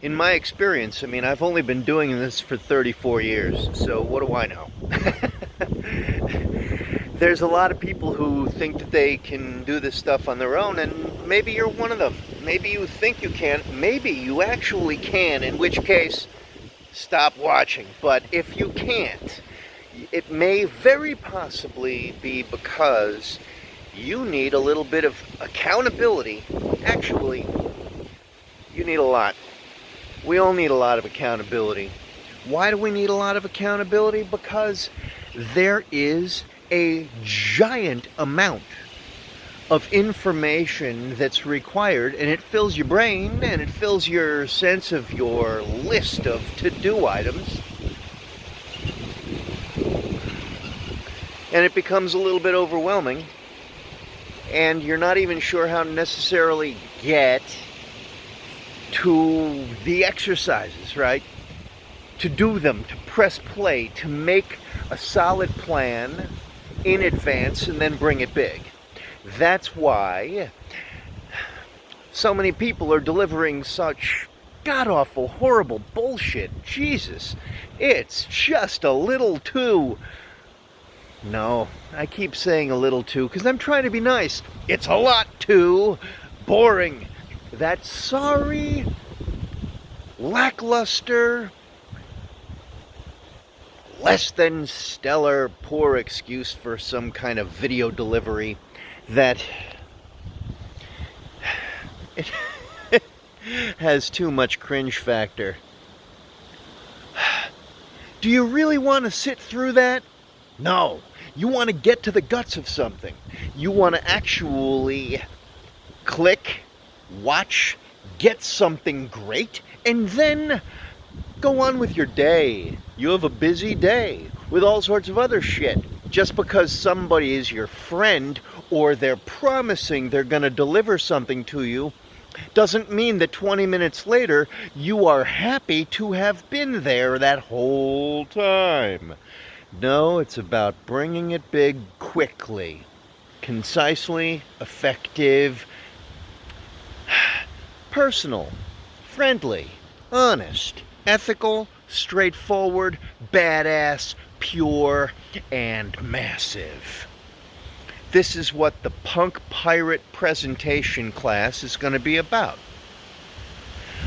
in my experience, I mean, I've only been doing this for 34 years, so what do I know? There's a lot of people who think that they can do this stuff on their own, and maybe you're one of them. Maybe you think you can, maybe you actually can, in which case, stop watching. But if you can't, it may very possibly be because you need a little bit of accountability. Actually, you need a lot. We all need a lot of accountability. Why do we need a lot of accountability? Because there is a giant amount of information that's required and it fills your brain and it fills your sense of your list of to-do items and it becomes a little bit overwhelming and you're not even sure how to necessarily get to the exercises, right? To do them, to press play, to make a solid plan in advance and then bring it big. That's why so many people are delivering such god-awful, horrible bullshit. Jesus, it's just a little too... No, I keep saying a little too because I'm trying to be nice. It's a lot too boring. That sorry, lackluster, less than stellar, poor excuse for some kind of video delivery that it has too much cringe factor. Do you really want to sit through that? No. You want to get to the guts of something. You want to actually click, watch, get something great, and then go on with your day. You have a busy day with all sorts of other shit. Just because somebody is your friend or they're promising they're going to deliver something to you doesn't mean that 20 minutes later you are happy to have been there that whole time. No, it's about bringing it big quickly, concisely, effective, personal, friendly, honest, ethical, straightforward, badass, pure, and massive. This is what the Punk Pirate presentation class is going to be about.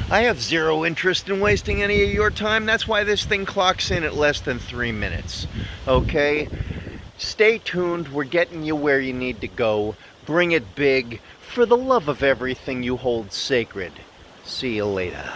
I have zero interest in wasting any of your time. That's why this thing clocks in at less than three minutes. Okay? Stay tuned. We're getting you where you need to go. Bring it big for the love of everything you hold sacred. See you later.